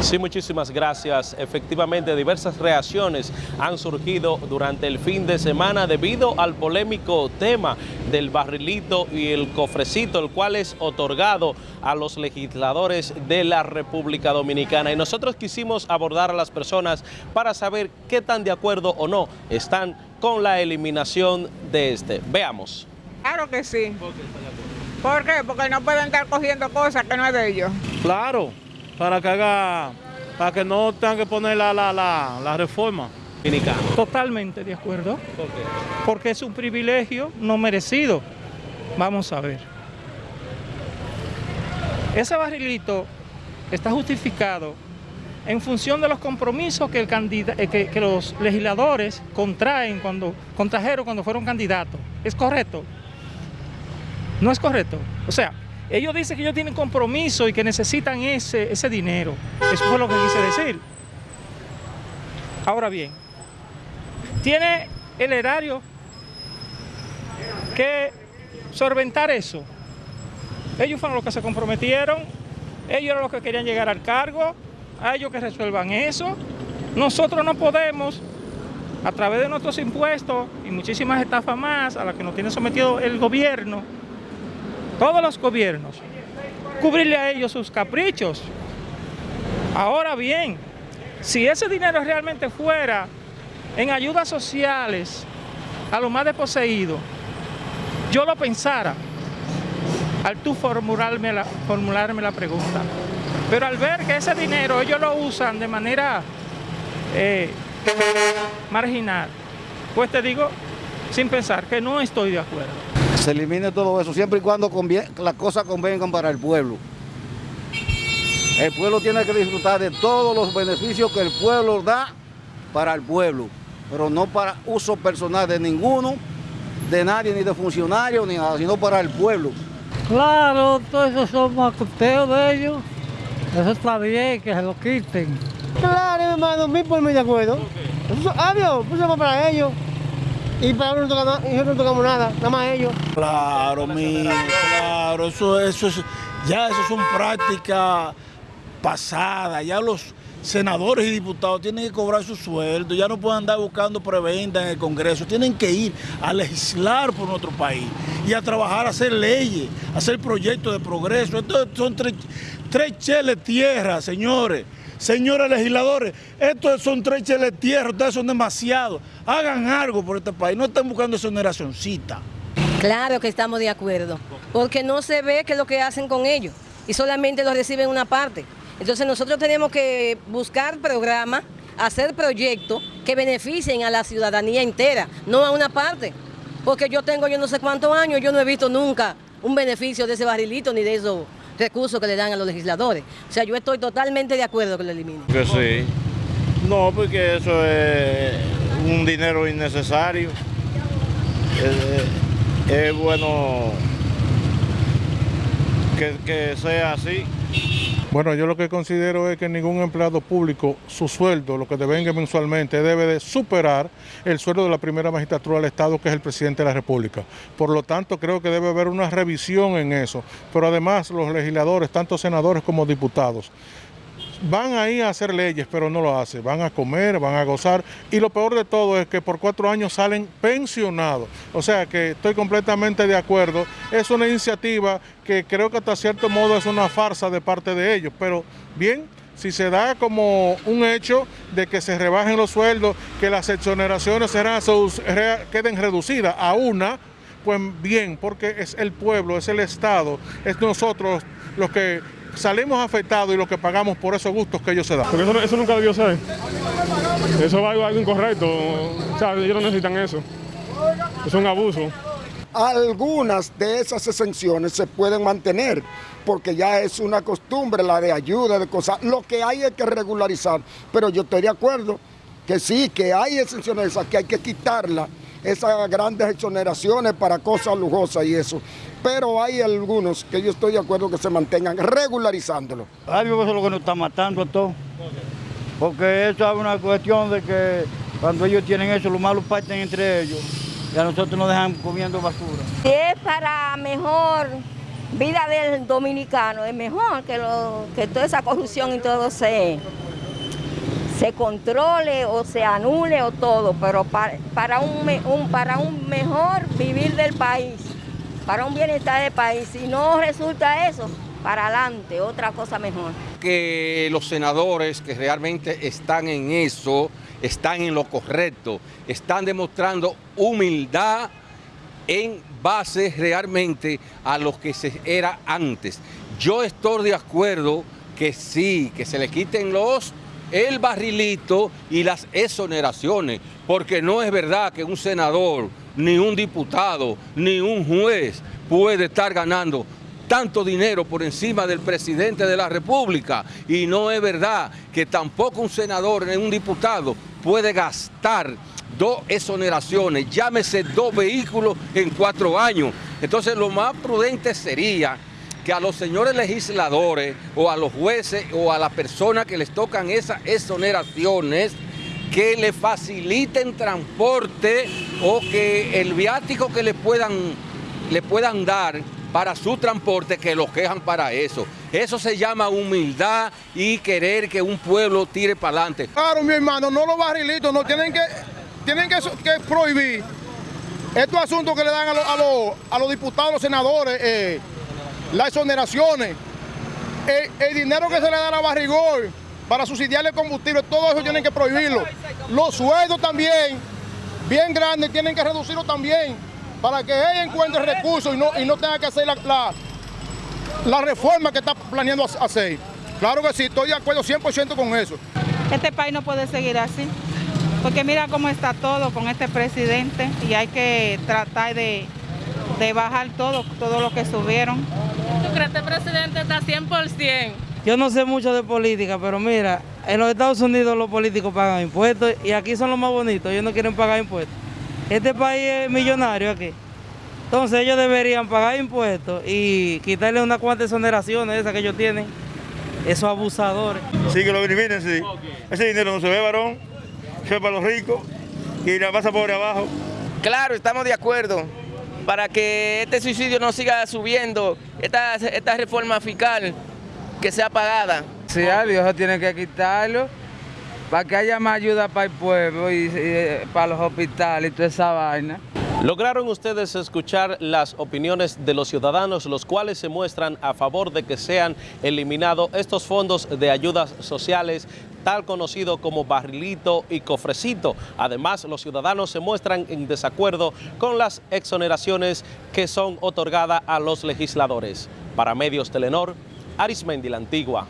Sí, muchísimas gracias. Efectivamente, diversas reacciones han surgido durante el fin de semana debido al polémico tema del barrilito y el cofrecito, el cual es otorgado a los legisladores de la República Dominicana. Y nosotros quisimos abordar a las personas para saber qué tan de acuerdo o no están con la eliminación de este. Veamos. Claro que sí. ¿Por qué? Porque no pueden estar cogiendo cosas que no es de ellos. Claro, para que haga, para que no tengan que poner la, la, la, la reforma. Totalmente de acuerdo, ¿Por qué? porque es un privilegio no merecido. Vamos a ver. Ese barrilito está justificado en función de los compromisos que, el candida- eh, que, que los legisladores contraen cuando, contrajeron cuando fueron candidatos. ¿Es correcto? No es correcto. O sea, ellos dicen que ellos tienen compromiso y que necesitan ese, ese dinero. Eso fue lo que quise decir. Ahora bien, tiene el erario que solventar eso. Ellos fueron los que se comprometieron, ellos eran los que querían llegar al cargo, a ellos que resuelvan eso. Nosotros no podemos, a través de nuestros impuestos y muchísimas estafas más a las que nos tiene sometido el gobierno, todos los gobiernos, cubrirle a ellos sus caprichos. Ahora bien, si ese dinero realmente fuera en ayudas sociales a los más desposeídos, yo lo pensara al tú formularme la, formularme la pregunta. Pero al ver que ese dinero ellos lo usan de manera eh, marginal, pues te digo sin pensar que no estoy de acuerdo. Se elimine todo eso, siempre y cuando las cosas convengan para el pueblo. El pueblo tiene que disfrutar de todos los beneficios que el pueblo da para el pueblo, pero no para uso personal de ninguno, de nadie, ni de funcionarios, ni nada, sino para el pueblo. Claro, todo eso son macuteos de ellos. Eso está bien, que se lo quiten. Claro, hermano, mil por mil de acuerdo. Eso, adiós, pues para ellos. Y para no, nosotros no tocamos nada, nada más ellos. Claro, mi, claro, eso, eso es, ya eso son prácticas pasadas, ya los senadores y diputados tienen que cobrar su sueldo, ya no pueden andar buscando preventa en el Congreso, tienen que ir a legislar por nuestro país y a trabajar, a hacer leyes, a hacer proyectos de progreso. Estos son tres, tres cheles tierra, señores. Señores legisladores, estos son tres cheles tierra, ustedes son demasiados. Hagan algo por este país, no estén buscando exoneracioncita. Claro que estamos de acuerdo, porque no se ve qué es lo que hacen con ellos y solamente lo reciben una parte. Entonces nosotros tenemos que buscar programas, hacer proyectos que beneficien a la ciudadanía entera, no a una parte. Porque yo tengo yo no sé cuántos años, yo no he visto nunca un beneficio de ese barrilito ni de esos recursos que le dan a los legisladores. O sea, yo estoy totalmente de acuerdo que lo eliminen. Que sí. No, porque eso es un dinero innecesario. Es, es bueno que, que sea así. Bueno, yo lo que considero es que ningún empleado público, su sueldo, lo que devenga mensualmente, debe de superar el sueldo de la primera magistratura del Estado, que es el presidente de la República. Por lo tanto, creo que debe haber una revisión en eso. Pero además, los legisladores, tanto senadores como diputados, van ahí a hacer leyes, pero no lo hacen. Van a comer, van a gozar. Y lo peor de todo es que por cuatro años salen pensionados. O sea que estoy completamente de acuerdo. Es una iniciativa que creo que hasta cierto modo es una farsa de parte de ellos. Pero bien, si se da como un hecho de que se rebajen los sueldos, que las exoneraciones queden reducidas a una, pues bien, porque es el pueblo, es el Estado, es nosotros los que salimos afectados y los que pagamos por esos gustos que ellos se dan. Porque eso, eso nunca debió ser. Eso va algo, algo incorrecto. O sea, ellos no necesitan eso. Es un abuso. Algunas de esas exenciones se pueden mantener porque ya es una costumbre la de ayuda, de cosas. Lo que hay es que regularizar. Pero yo estoy de acuerdo que sí, que hay exenciones esas que hay que quitarlas, esas grandes exoneraciones para cosas lujosas y eso. Pero hay algunos que yo estoy de acuerdo que se mantengan regularizándolo. Algo eso es lo que nos está matando a todos. Porque eso es una cuestión de que cuando ellos tienen eso, los malos parten entre ellos. Y a nosotros nos dejan comiendo basura. Si es para mejor vida del dominicano es mejor que, lo, que toda esa corrupción y todo se, se controle o se anule o todo, pero para, para, un, un- para un mejor vivir del país, para un bienestar del país. Si no resulta eso, para adelante, otra cosa mejor. que los senadores que realmente están en eso, están en lo correcto, están demostrando humildad en base realmente a lo que se era antes. Yo estoy de acuerdo que sí, que se le quiten los el barrilito y las exoneraciones, porque no es verdad que un senador, ni un diputado, ni un juez puede estar ganando tanto dinero por encima del presidente de la República. Y no es verdad que tampoco un senador ni un diputado puede gastar dos exoneraciones, llámese dos vehículos en cuatro años. Entonces lo más prudente sería que a los señores legisladores o a los jueces o a las personas que les tocan esas exoneraciones, que le faciliten transporte o que el viático que le puedan, le puedan dar para su transporte, que los quejan para eso. Eso se llama humildad y querer que un pueblo tire para adelante. Claro, mi hermano, no los barrilitos, no tienen que, tienen que, prohibir estos asuntos que le dan a, los- a los- a los diputados, senadores, eh, las exoneraciones, el, dinero que se le da a Barrigol para subsidiar el combustible, todo eso tienen que prohibirlo. Los sueldos también, bien grandes, tienen que reducirlo también para que ella encuentre recursos y no, y no tenga que hacer la, la, la reforma que está planeando hacer. Claro que sí, estoy de acuerdo 100% con eso. Este país no puede seguir así, porque mira cómo está todo con este presidente y hay que tratar de, de bajar todo, todo lo que subieron. ¿Tú crees que este presidente está 100%? Yo no sé mucho de política, pero mira, en los Estados Unidos los políticos pagan impuestos y aquí son los más bonitos, ellos no quieren pagar impuestos. Este país es millonario aquí. Entonces ellos deberían pagar impuestos y quitarle unas cuantas exoneraciones esas que ellos tienen, esos abusadores. Sí, que lo eliminen, sí. Ese dinero no se ve, varón. Se ve para los ricos y la masa pobre abajo. Claro, estamos de acuerdo para que este suicidio no siga subiendo, esta, esta reforma fiscal que sea pagada. Sí, Dios tiene que quitarlo para que haya más ayuda para el pueblo y, y para los hospitales y toda esa vaina. Lograron ustedes escuchar las opiniones de los ciudadanos, los cuales se muestran a favor de que sean eliminados estos fondos de ayudas sociales, tal conocido como barrilito y cofrecito. Además, los ciudadanos se muestran en desacuerdo con las exoneraciones que son otorgadas a los legisladores. Para Medios Telenor, Arismendi la Antigua.